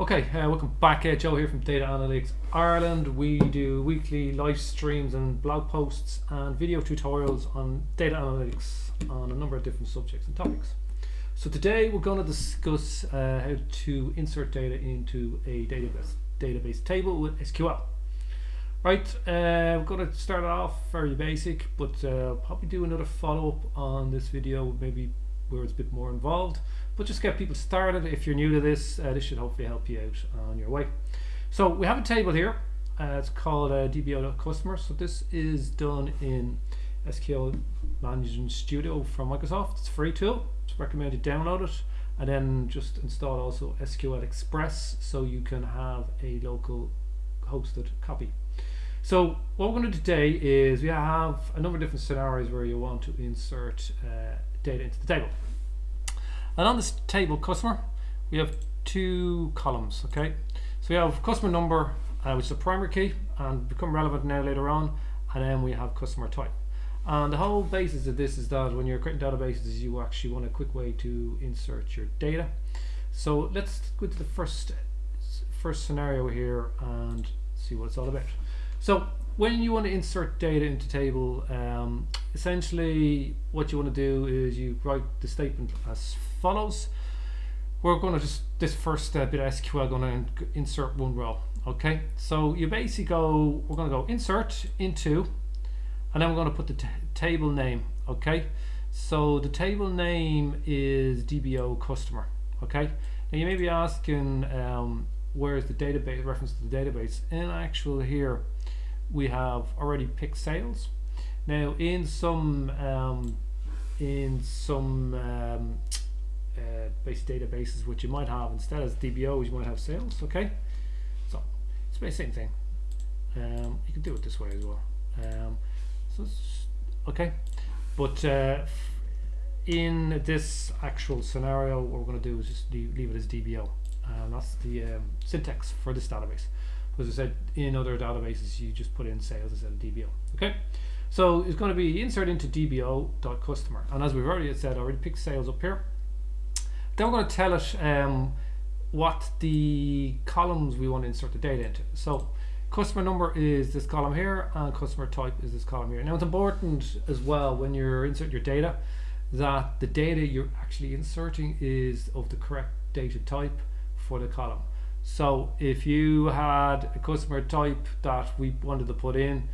Okay, uh, welcome back. Uh, Joe here from Data Analytics Ireland. We do weekly live streams and blog posts and video tutorials on data analytics on a number of different subjects and topics. So today we're going to discuss uh, how to insert data into a database database table with SQL. Right, uh, we're going to start off very basic, but uh, probably do another follow-up on this video, maybe where it's a bit more involved but just get people started. If you're new to this uh, this should hopefully help you out on your way. So we have a table here. Uh, it's called uh, DBO customer. So this is done in SQL Management Studio from Microsoft. It's a free tool. It's recommended download it and then just install also SQL Express so you can have a local hosted copy. So what we're going to do today is we have a number of different scenarios where you want to insert uh, data into the table and on this table customer, we have two columns, okay? So we have customer number, uh, which is a primary key and become relevant now later on, and then we have customer type. And the whole basis of this is that when you're creating databases, you actually want a quick way to insert your data. So let's go to the first first scenario here and see what it's all about. So when you want to insert data into table, um, essentially what you want to do is you write the statement as follows. We're going to just, this first uh, bit of SQL, going to insert one row. Okay, so you basically go, we're going to go insert into, and then we're going to put the table name. Okay, so the table name is DBO customer. Okay, now you may be asking, um, where is the database reference to the database? In actual here, we have already picked sales. Now in some um, in some um, uh, base databases, which you might have instead as DBOs, you might have sales. Okay, so it's the same thing. Um, you can do it this way as well. Um, so okay, but uh, in this actual scenario, what we're going to do is just leave, leave it as DBO. And that's the um, syntax for this database. As I said, in other databases, you just put in sales instead of DBO. Okay, so it's going to be insert into DBO.customer. And as we've already said, I already picked sales up here. Then we're going to tell it um, what the columns we want to insert the data into. So customer number is this column here and customer type is this column here. Now it's important as well when you're inserting your data that the data you're actually inserting is of the correct data type for the column. So if you had a customer type that we wanted to put in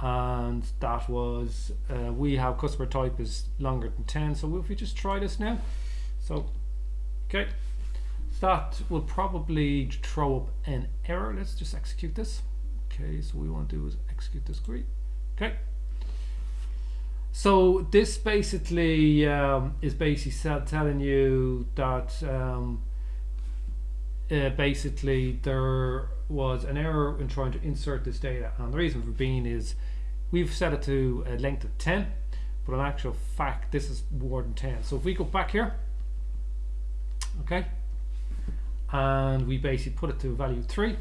and that was uh, we have customer type is longer than 10 so if we just try this now so okay. That will probably throw up an error. Let's just execute this. Okay so we want to do is execute this query. Okay. So this basically um, is basically telling you that um, uh, basically there was an error in trying to insert this data. And the reason for being is we've set it to a length of 10 but in actual fact this is more than 10 so if we go back here okay? And we basically put it to value 3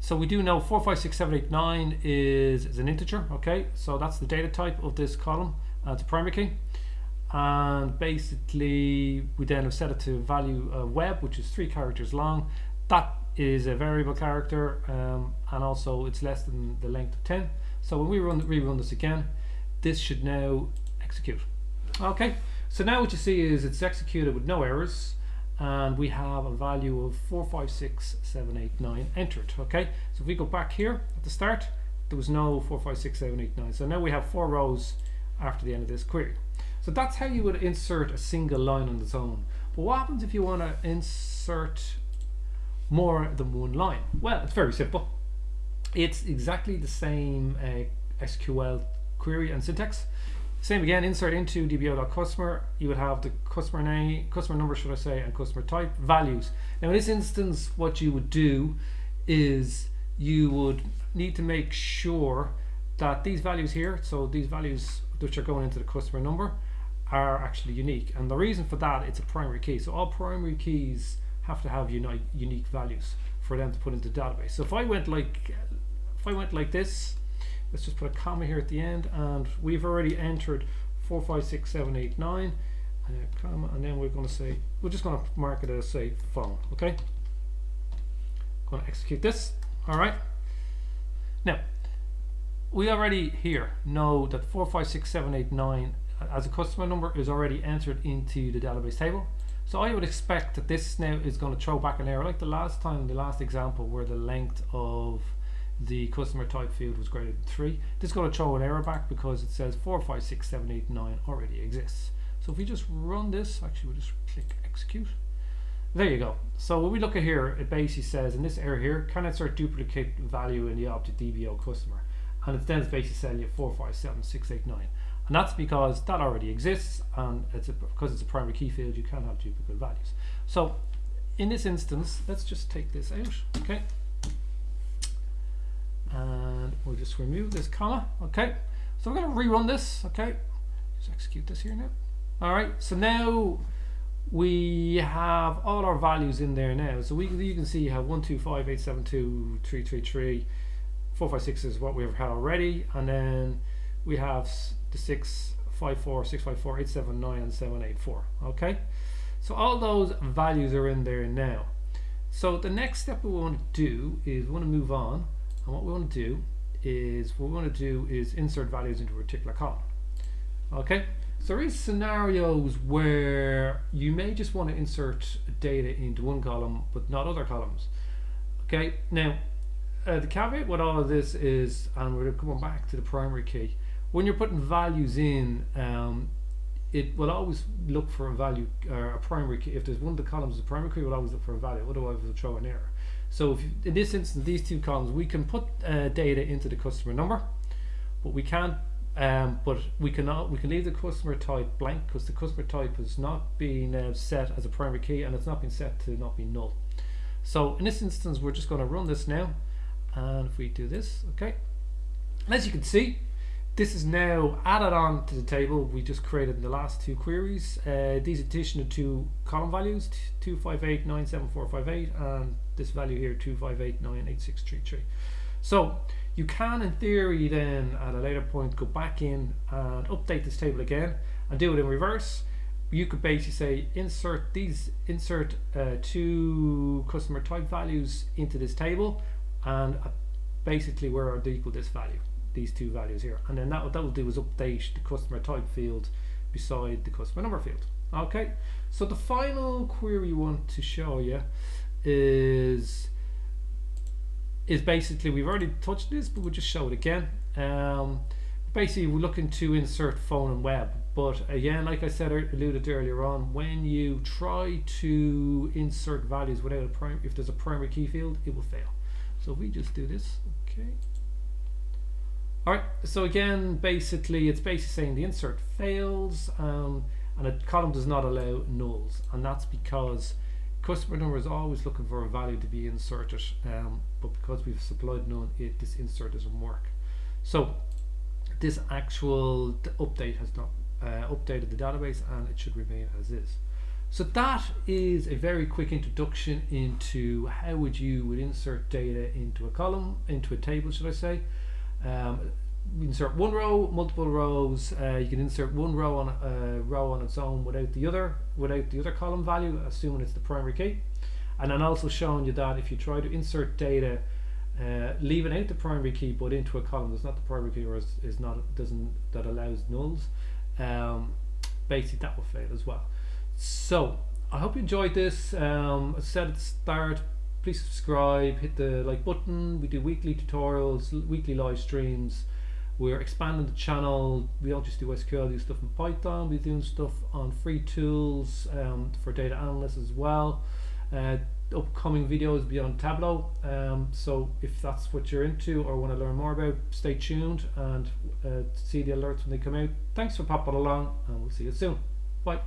so we do know 456789 is, is an integer okay? So that's the data type of this column uh, it's a primary key. And basically we then have set it to value uh, web which is three characters long. That is a variable character um, and also it's less than the length of 10 so when we run rerun this again this should now execute okay? So now what you see is it's executed with no errors and we have a value of 456789 entered okay? So if we go back here at the start there was no 456789 so now we have four rows after the end of this query. So that's how you would insert a single line on its own. But what happens if you want to insert more than one line? Well it's very simple. It's exactly the same uh, SQL query and syntax same again, insert into dbo.customer, you would have the customer name, customer number should I say, and customer type, values. Now in this instance, what you would do is you would need to make sure that these values here, so these values which are going into the customer number, are actually unique. And the reason for that, it's a primary key. So all primary keys have to have unique, unique values for them to put into the database. So if I went like, if I went like this, let's just put a comma here at the end and we've already entered 456789 uh, comma and then we're going to say we're just going to mark it as say phone okay going to execute this. All right. Now, we already here know that 456789 as a customer number is already entered into the database table. So I would expect that this now is going to throw back an error like the last time, the last example where the length of the customer type field was greater than 3. This is going to throw an error back because it says 456789 already exists. So if we just run this, actually we'll just click execute. There you go. So when we look at here, it basically says in this error here, can insert duplicate value in the object DBO customer? And it then basically saying you 457689. And that's because that already exists and it's a, because it's a primary key field you can't have duplicate values. So in this instance, let's just take this out, okay? And we'll just remove this comma, okay? So we're gonna rerun this, okay? Just execute this here now. All right, so now we have all our values in there now. So we you can see you have 1, 2, 5, 8, 7, 2, 3, 3, 3, 4, 5, 6 is what we've had already. And then we have the 6, 5, 4, 6, 5, 4, 8, 7, 9, and 7, 8, 4. Okay, so all those values are in there now. So the next step we want to do is we want to move on, and what we want to do is what we want to do is insert values into a particular column. Okay, so there is scenarios where you may just want to insert data into one column but not other columns. Okay, now uh, the caveat with all of this is, and we're coming back to the primary key, when you're putting values in, um, it will always look for a value, uh, a primary key. If there's one of the columns, the primary key will always look for a value, otherwise it will throw an error. So if in this instance, these two columns, we can put uh, data into the customer number, but we can't. Um, but we cannot. We can leave the customer type blank because the customer type has not been uh, set as a primary key, and it's not been set to not be null. So in this instance, we're just going to run this now, and if we do this, okay. As you can see, this is now added on to the table we just created in the last two queries. Uh, these additional two column values, 258.97458 and this value here, 258.98633. So you can, in theory, then at a later point go back in and update this table again and do it in reverse. You could basically say insert these, insert uh, two customer type values into this table and uh, basically where are they equal this value these two values here and then that, what that will do is update the customer type field beside the customer number field okay so the final query we want to show you is is basically we've already touched this but we'll just show it again. Um, basically we're looking to insert phone and web. But again like I said alluded earlier on when you try to insert values without a prime if there's a primary key field it will fail. So we just do this. Okay. Alright, so again, basically, it's basically saying the insert fails um, and a column does not allow nulls. And that's because customer number is always looking for a value to be inserted, um, but because we've supplied none, it, this insert doesn't work. So this actual update has not uh, updated the database and it should remain as is. So that is a very quick introduction into how would you would insert data into a column, into a table, should I say. Um, insert one row, multiple rows. Uh, you can insert one row on a uh, row on its own without the other, without the other column value, assuming it's the primary key. And then also showing you that if you try to insert data, uh, leaving out the primary key but into a column that's not the primary key or is, is not doesn't that allows nulls, um, basically that will fail as well. So I hope you enjoyed this. Um, I said at the start, please subscribe, hit the like button. We do weekly tutorials, weekly live streams. We're expanding the channel. We don't just do SQL, we do stuff in Python. We're doing stuff on free tools um, for data analysts as well. Uh, upcoming videos beyond Tableau. Um, so if that's what you're into or want to learn more about, stay tuned and uh, see the alerts when they come out. Thanks for popping along and we'll see you soon. Bye.